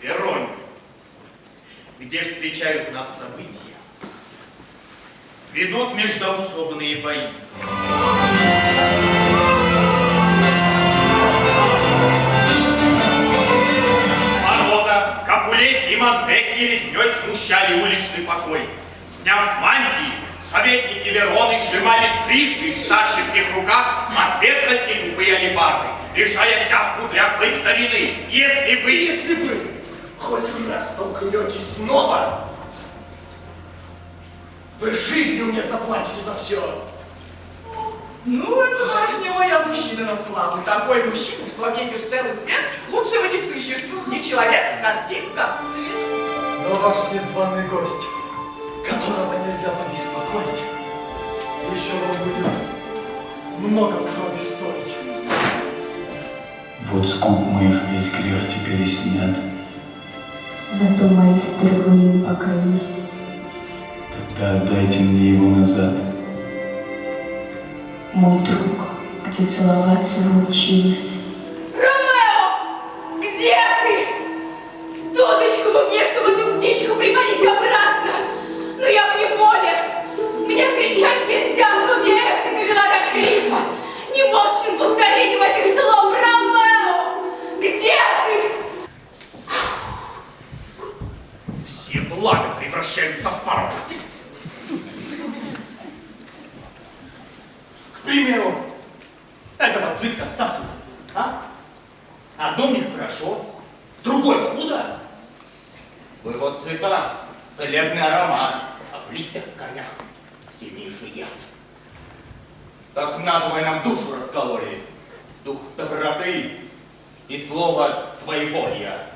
Веронь, где встречают нас события, ведут междоусобные бои. Ворота, Капулетти Монтекки лесней смущали уличный покой. Сняв мантии, советники Вероны сжимали трижды в старческих руках от ветрости тупые алебарды, решая тяжку дряхлой старины. Если вы... Если вы хоть раз толкнетесь снова, вы жизнью мне заплатите за все. Ну, это не я мужчина на славу. Такой мужчина, что объедешь целый свет, лучшего не сыщешь. Не человек, а картинка. Цвет. Но ваш незваный гость, которого нельзя побеспокоить, еще вам будет много крови стоить. Вот скуп моих весь грех теперь и снят. Зато мои впервые покорись. Тогда отдайте мне его назад. Мой друг, где целоваться вы учились. Ромео! Где ты? К примеру, этого цветка сосуд, а? Одно мне хорошо, другой худо. Его цвета целебный аромат, а в листьях корнях сильнейший яд. Так надвое нам душу раскололи, дух доброты и слово своеволия.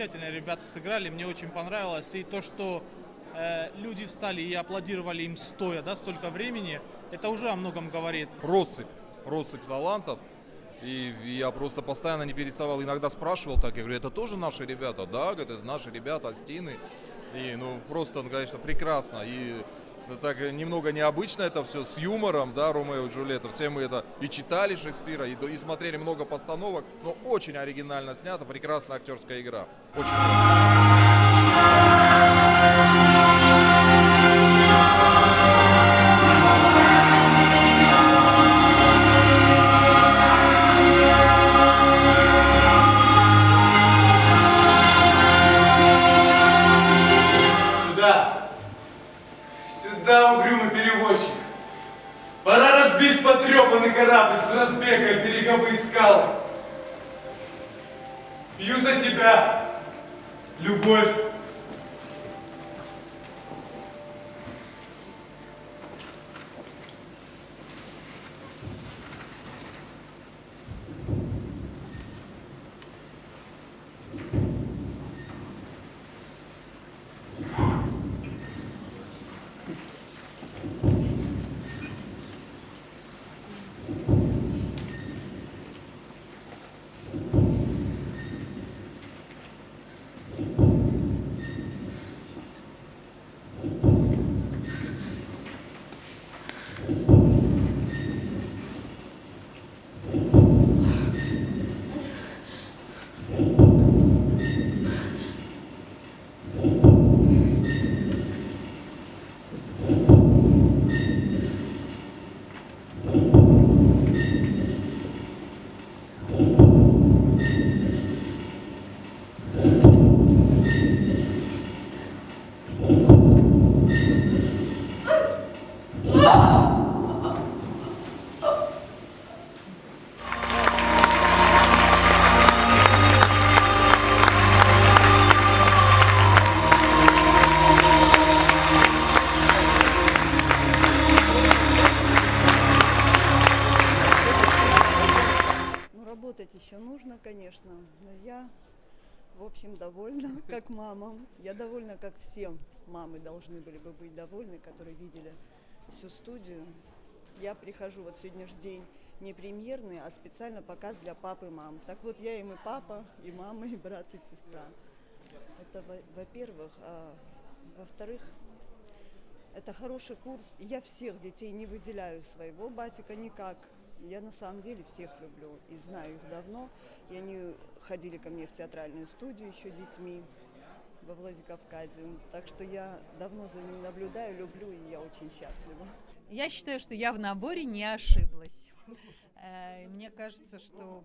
Замечательно ребята сыграли, мне очень понравилось. И то, что э, люди встали и аплодировали им стоя, да, столько времени, это уже о многом говорит. россыпь, россыпь талантов. И я просто постоянно не переставал, иногда спрашивал так, я говорю, это тоже наши ребята? Да, это наши ребята, Астины. И, ну, просто, конечно, прекрасно. И так немного необычно это все, с юмором, да, Ромео и Джульетта. Все мы это и читали Шекспира, и, и смотрели много постановок, но очень оригинально снято, прекрасная актерская игра. Очень Сюда, угрюмый перевозчик! Пора разбить потрепанный корабль с разбега береговые скалы. Пью за тебя, любовь. Ну, работать еще нужно, конечно, но я, в общем, довольна как мамам, Я довольна, как всем мамы должны были бы быть довольны, которые видели всю студию. Я прихожу, вот сегодня же день не премьерный, а специально показ для папы и мам. Так вот, я им и папа, и мама, и брат, и сестра. Это во- во-первых. А во-вторых, это хороший курс. Я всех детей не выделяю своего батика никак. Я на самом деле всех люблю и знаю их давно. И они ходили ко мне в театральную студию еще детьми во Владикавказе. Так что я давно за ними наблюдаю, люблю, и я очень счастлива. Я считаю, что я в наборе не ошиблась. Э, Мне кажется, что,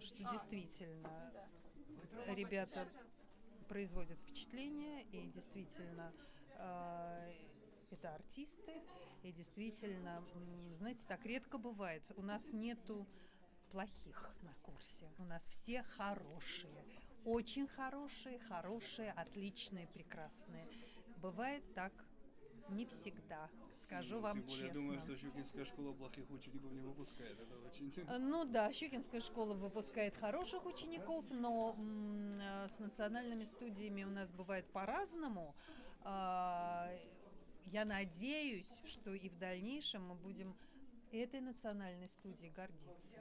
что действительно ребята производят впечатление, и действительно э, это артисты, и действительно, знаете, так редко бывает. У нас нету плохих на курсе. У нас все хорошие. Очень хорошие, хорошие, отличные, прекрасные. Бывает так не всегда, скажу вам Тем более, честно. я думаю, что Щукинская школа плохих учеников не выпускает. Это очень... Э, Ну да, Щукинская школа выпускает хороших учеников, но э, с национальными студиями у нас бывает по-разному. А, Я надеюсь, что и в дальнейшем мы будем этой национальной студией гордиться.